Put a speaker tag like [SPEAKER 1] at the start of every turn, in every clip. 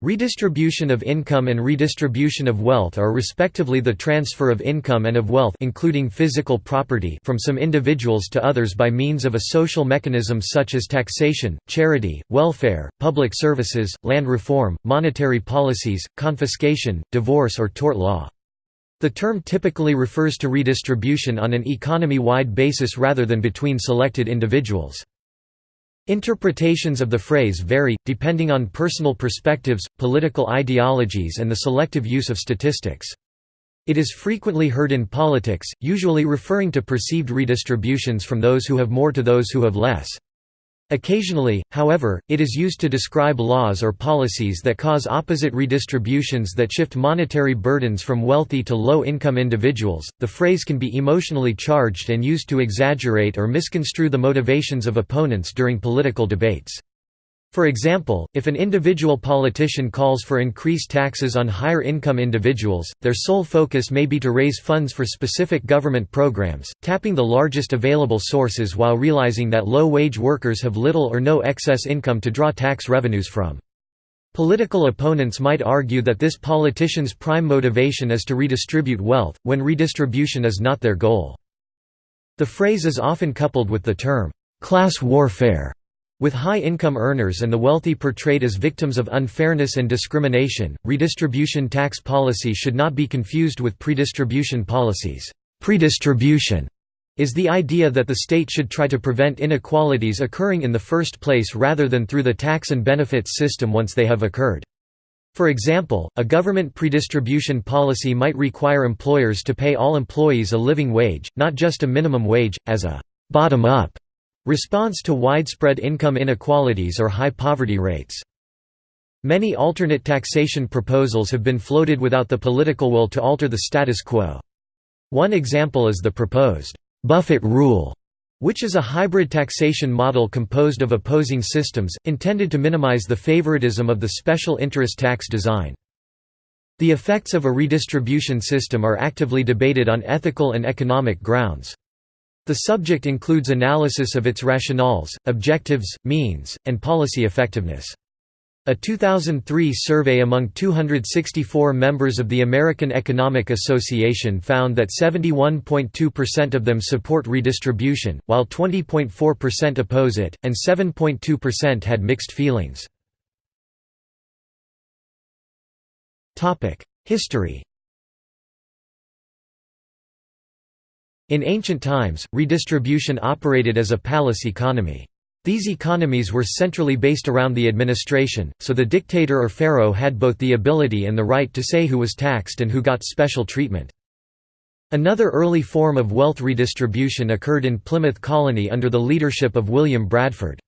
[SPEAKER 1] Redistribution of income and redistribution of wealth are respectively the transfer of income and of wealth including physical property from some individuals to others by means of a social mechanism such as taxation, charity, welfare, public services, land reform, monetary policies, confiscation, divorce or tort law. The term typically refers to redistribution on an economy-wide basis rather than between selected individuals. Interpretations of the phrase vary, depending on personal perspectives, political ideologies and the selective use of statistics. It is frequently heard in politics, usually referring to perceived redistributions from those who have more to those who have less. Occasionally, however, it is used to describe laws or policies that cause opposite redistributions that shift monetary burdens from wealthy to low income individuals. The phrase can be emotionally charged and used to exaggerate or misconstrue the motivations of opponents during political debates. For example, if an individual politician calls for increased taxes on higher income individuals, their sole focus may be to raise funds for specific government programs, tapping the largest available sources while realizing that low-wage workers have little or no excess income to draw tax revenues from. Political opponents might argue that this politician's prime motivation is to redistribute wealth, when redistribution is not their goal. The phrase is often coupled with the term, "'class warfare' With high-income earners and the wealthy portrayed as victims of unfairness and discrimination, redistribution tax policy should not be confused with predistribution policies. Predistribution is the idea that the state should try to prevent inequalities occurring in the first place rather than through the tax and benefits system once they have occurred. For example, a government predistribution policy might require employers to pay all employees a living wage, not just a minimum wage, as a bottom-up Response to widespread income inequalities or high poverty rates. Many alternate taxation proposals have been floated without the political will to alter the status quo. One example is the proposed Buffett rule, which is a hybrid taxation model composed of opposing systems, intended to minimize the favoritism of the special interest tax design. The effects of a redistribution system are actively debated on ethical and economic grounds. The subject includes analysis of its rationales, objectives, means, and policy effectiveness. A 2003 survey among 264 members of the American Economic Association found that 71.2% of them support redistribution, while 20.4% oppose it, and 7.2% had mixed feelings. History In ancient times, redistribution operated as a palace economy. These economies were centrally based around the administration, so the dictator or pharaoh had both the ability and the right to say who was taxed and who got special treatment. Another early form of wealth redistribution occurred in Plymouth Colony under the leadership of William Bradford.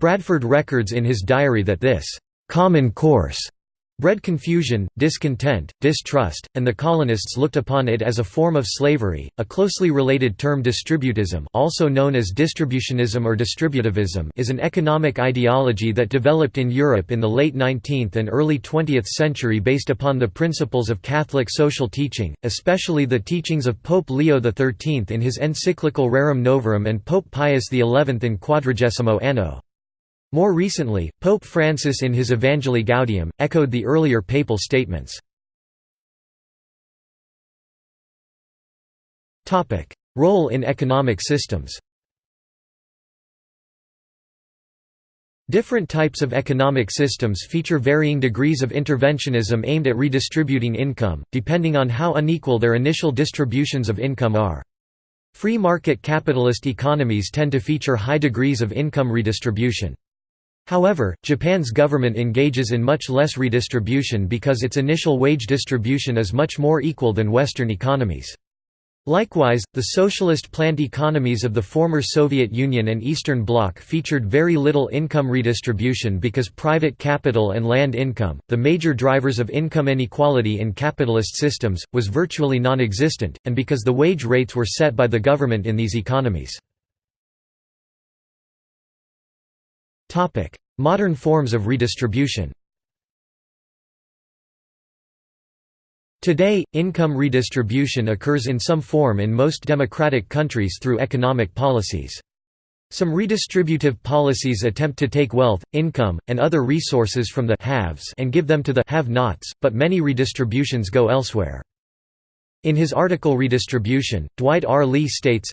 [SPEAKER 1] Bradford records in his diary that this «common course» bred confusion, discontent, distrust, and the colonists looked upon it as a form of slavery. A closely related term distributism, also known as distributionism or distributivism, is an economic ideology that developed in Europe in the late 19th and early 20th century based upon the principles of Catholic social teaching, especially the teachings of Pope Leo XIII in his encyclical Rerum Novarum and Pope Pius XI in Quadragesimo Anno. More recently, Pope Francis in his Evangelii Gaudium, echoed the earlier papal statements. Role in economic systems Different types of economic systems feature varying degrees of interventionism aimed at redistributing income, depending on how unequal their initial distributions of income are. Free market capitalist economies tend to feature high degrees of income redistribution. However, Japan's government engages in much less redistribution because its initial wage distribution is much more equal than Western economies. Likewise, the socialist planned economies of the former Soviet Union and Eastern Bloc featured very little income redistribution because private capital and land income, the major drivers of income inequality in capitalist systems, was virtually non-existent, and because the wage rates were set by the government in these economies. Modern forms of redistribution Today, income redistribution occurs in some form in most democratic countries through economic policies. Some redistributive policies attempt to take wealth, income, and other resources from the haves and give them to the have-nots, but many redistributions go elsewhere. In his article Redistribution, Dwight R. Lee states,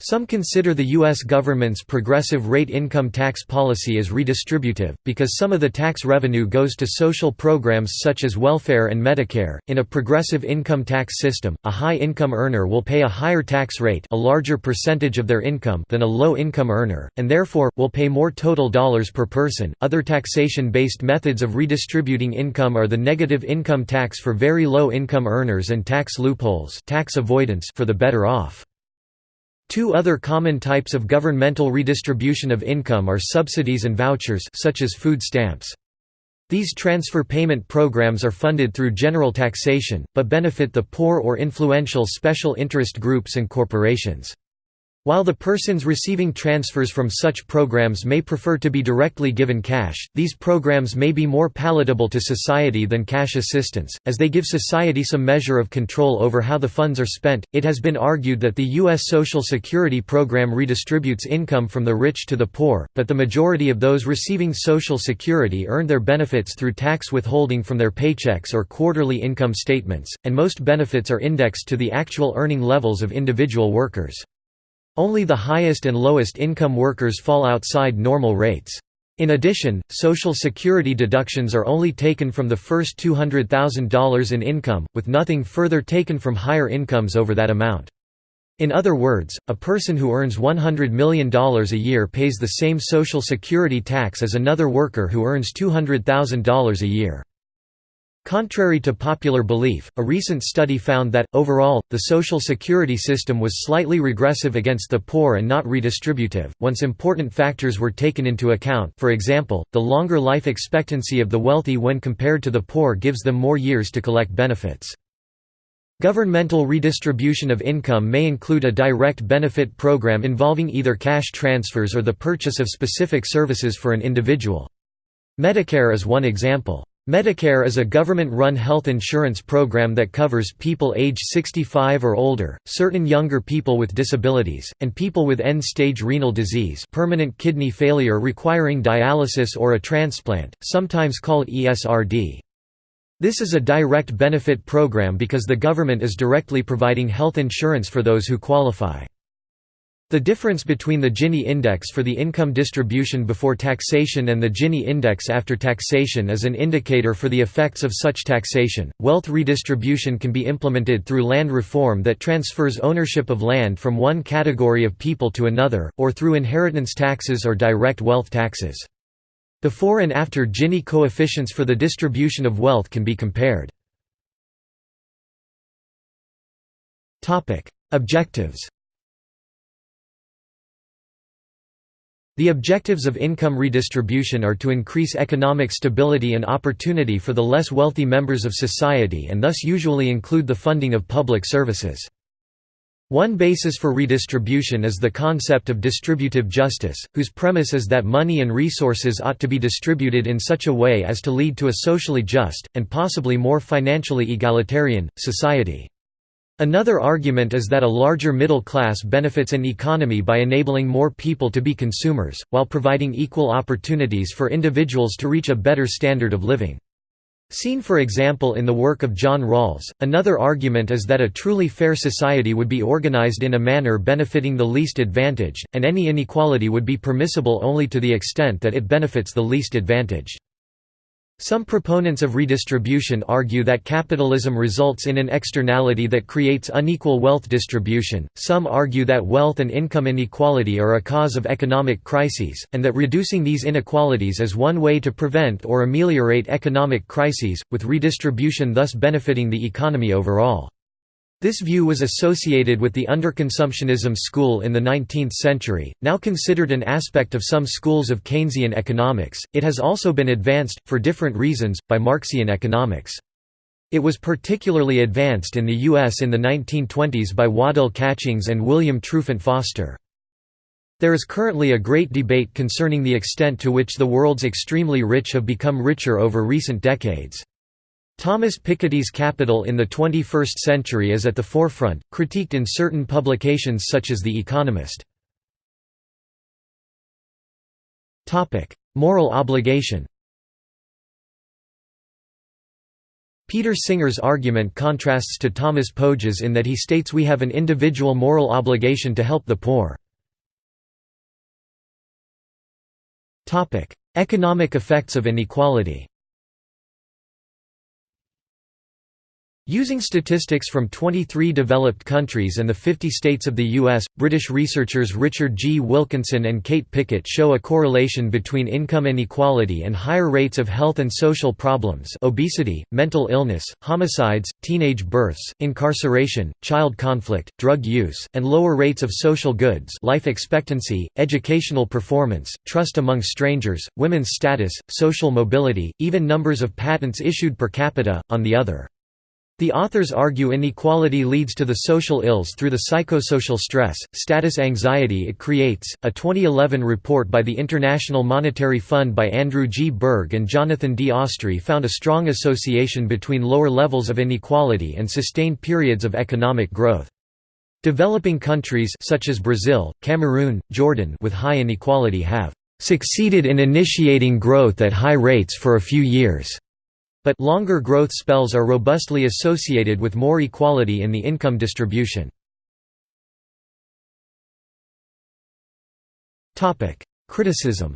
[SPEAKER 1] some consider the U.S. government's progressive rate income tax policy as redistributive, because some of the tax revenue goes to social programs such as welfare and Medicare. In a progressive income tax system, a high income earner will pay a higher tax rate, a larger percentage of their income, than a low income earner, and therefore, will pay more total dollars per person. Other taxation based methods of redistributing income are the negative income tax for very low income earners and tax loopholes tax avoidance for the better off. Two other common types of governmental redistribution of income are subsidies and vouchers such as food stamps. These transfer payment programs are funded through general taxation, but benefit the poor or influential special interest groups and corporations. While the persons receiving transfers from such programs may prefer to be directly given cash, these programs may be more palatable to society than cash assistance, as they give society some measure of control over how the funds are spent. It has been argued that the U.S. Social Security program redistributes income from the rich to the poor, but the majority of those receiving Social Security earn their benefits through tax withholding from their paychecks or quarterly income statements, and most benefits are indexed to the actual earning levels of individual workers. Only the highest and lowest income workers fall outside normal rates. In addition, Social Security deductions are only taken from the first $200,000 in income, with nothing further taken from higher incomes over that amount. In other words, a person who earns $100 million a year pays the same Social Security tax as another worker who earns $200,000 a year. Contrary to popular belief, a recent study found that, overall, the Social Security system was slightly regressive against the poor and not redistributive, once important factors were taken into account for example, the longer life expectancy of the wealthy when compared to the poor gives them more years to collect benefits. Governmental redistribution of income may include a direct benefit program involving either cash transfers or the purchase of specific services for an individual. Medicare is one example. Medicare is a government-run health insurance program that covers people age 65 or older, certain younger people with disabilities, and people with end-stage renal disease permanent kidney failure requiring dialysis or a transplant, sometimes called ESRD. This is a direct benefit program because the government is directly providing health insurance for those who qualify. The difference between the Gini index for the income distribution before taxation and the Gini index after taxation is an indicator for the effects of such taxation. Wealth redistribution can be implemented through land reform that transfers ownership of land from one category of people to another, or through inheritance taxes or direct wealth taxes. Before and after Gini coefficients for the distribution of wealth can be compared. Objectives The objectives of income redistribution are to increase economic stability and opportunity for the less wealthy members of society and thus usually include the funding of public services. One basis for redistribution is the concept of distributive justice, whose premise is that money and resources ought to be distributed in such a way as to lead to a socially just, and possibly more financially egalitarian, society. Another argument is that a larger middle class benefits an economy by enabling more people to be consumers, while providing equal opportunities for individuals to reach a better standard of living. Seen for example in the work of John Rawls, another argument is that a truly fair society would be organized in a manner benefiting the least advantaged, and any inequality would be permissible only to the extent that it benefits the least advantaged. Some proponents of redistribution argue that capitalism results in an externality that creates unequal wealth distribution, some argue that wealth and income inequality are a cause of economic crises, and that reducing these inequalities is one way to prevent or ameliorate economic crises, with redistribution thus benefiting the economy overall. This view was associated with the underconsumptionism school in the 19th century, now considered an aspect of some schools of Keynesian economics. It has also been advanced, for different reasons, by Marxian economics. It was particularly advanced in the U.S. in the 1920s by Waddell Catchings and William Trufant Foster. There is currently a great debate concerning the extent to which the world's extremely rich have become richer over recent decades. Thomas Piketty's capital in the 21st century is at the forefront, critiqued in certain publications such as The Economist. Moral obligation Peter Singer's argument contrasts to Thomas Pogge's in that he states we have an individual moral obligation to help the poor. Economic effects of inequality Using statistics from 23 developed countries and the 50 states of the U.S., British researchers Richard G. Wilkinson and Kate Pickett show a correlation between income inequality and higher rates of health and social problems obesity, mental illness, homicides, teenage births, incarceration, child conflict, drug use, and lower rates of social goods life expectancy, educational performance, trust among strangers, women's status, social mobility, even numbers of patents issued per capita, on the other. The authors argue inequality leads to the social ills through the psychosocial stress, status anxiety it creates. A 2011 report by the International Monetary Fund by Andrew G. Berg and Jonathan D. Ostry found a strong association between lower levels of inequality and sustained periods of economic growth. Developing countries such as Brazil, Cameroon, Jordan with high inequality have succeeded in initiating growth at high rates for a few years but longer growth spells are robustly associated with more equality in the income distribution. Criticism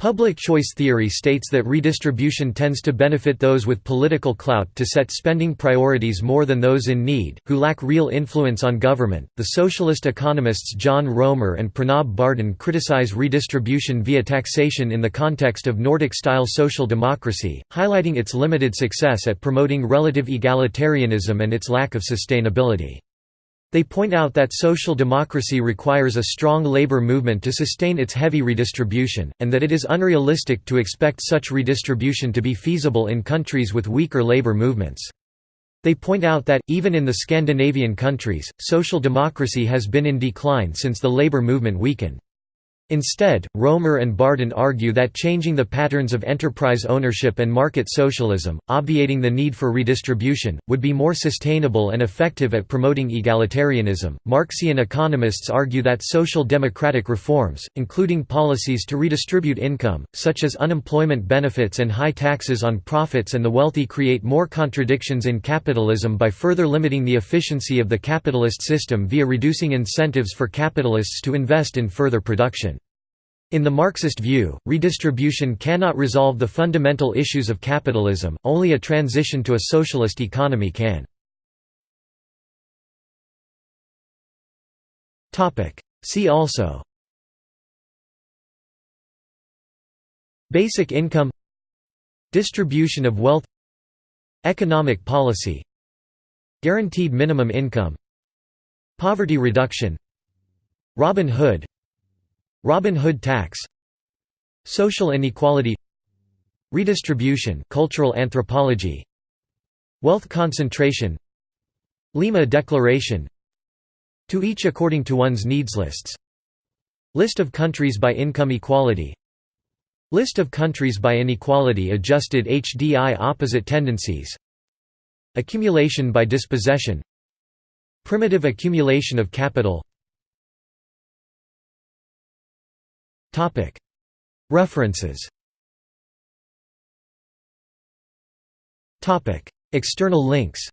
[SPEAKER 1] Public choice theory states that redistribution tends to benefit those with political clout to set spending priorities more than those in need, who lack real influence on government. The socialist economists John Roemer and Pranab Bardhan criticize redistribution via taxation in the context of Nordic style social democracy, highlighting its limited success at promoting relative egalitarianism and its lack of sustainability. They point out that social democracy requires a strong labor movement to sustain its heavy redistribution, and that it is unrealistic to expect such redistribution to be feasible in countries with weaker labor movements. They point out that, even in the Scandinavian countries, social democracy has been in decline since the labor movement weakened. Instead, Roemer and Bardhan argue that changing the patterns of enterprise ownership and market socialism, obviating the need for redistribution, would be more sustainable and effective at promoting egalitarianism. Marxian economists argue that social democratic reforms, including policies to redistribute income, such as unemployment benefits and high taxes on profits and the wealthy, create more contradictions in capitalism by further limiting the efficiency of the capitalist system via reducing incentives for capitalists to invest in further production. In the Marxist view, redistribution cannot resolve the fundamental issues of capitalism, only a transition to a socialist economy can. See also Basic income Distribution of wealth Economic policy Guaranteed minimum income Poverty reduction Robin Hood Robin Hood tax Social inequality Redistribution cultural anthropology Wealth concentration Lima Declaration To each according to one's needs lists List of countries by income equality List of countries by inequality adjusted HDI opposite tendencies Accumulation by dispossession Primitive accumulation of capital References. External links